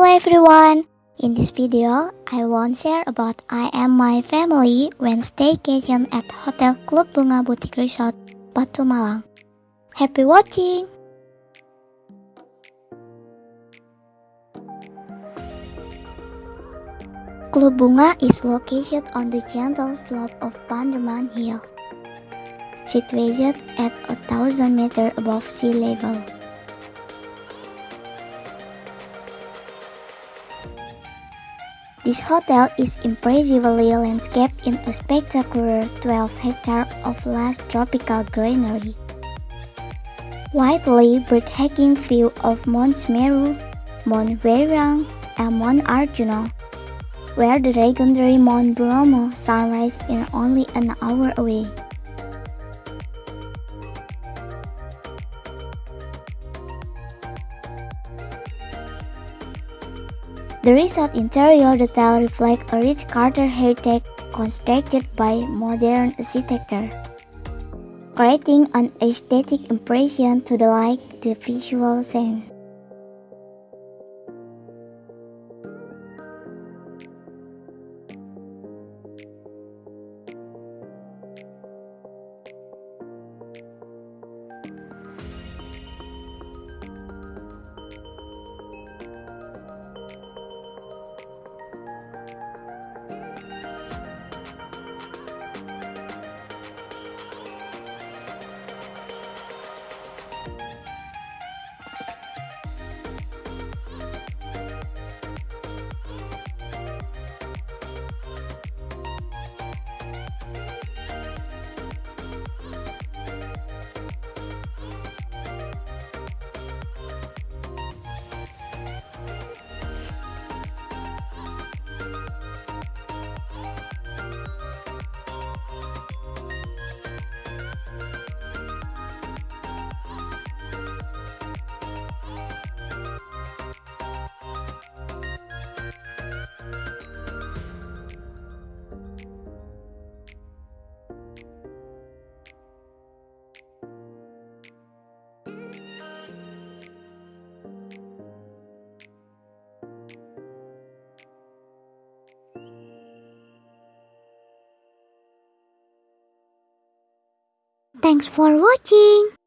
Hello everyone! In this video, I want share about I am my family when staycation at Hotel Club Bunga Boutique Resort, Batu Malang. Happy watching! Club Bunga is located on the gentle slope of Panderman Hill, situated at a thousand meter above sea level. This hotel is impressively landscaped in a spectacular 12 hectare of lush tropical greenery. Widely breathtaking view of Mount Meru, Mount Welirang, and Mount Arjuna, where the legendary Mount Bromo sunrise is only an hour away. The resort interior detail reflects a rich Carter heritage constructed by modern architecture, creating an aesthetic impression to the like the visual sense. Thanks for watching.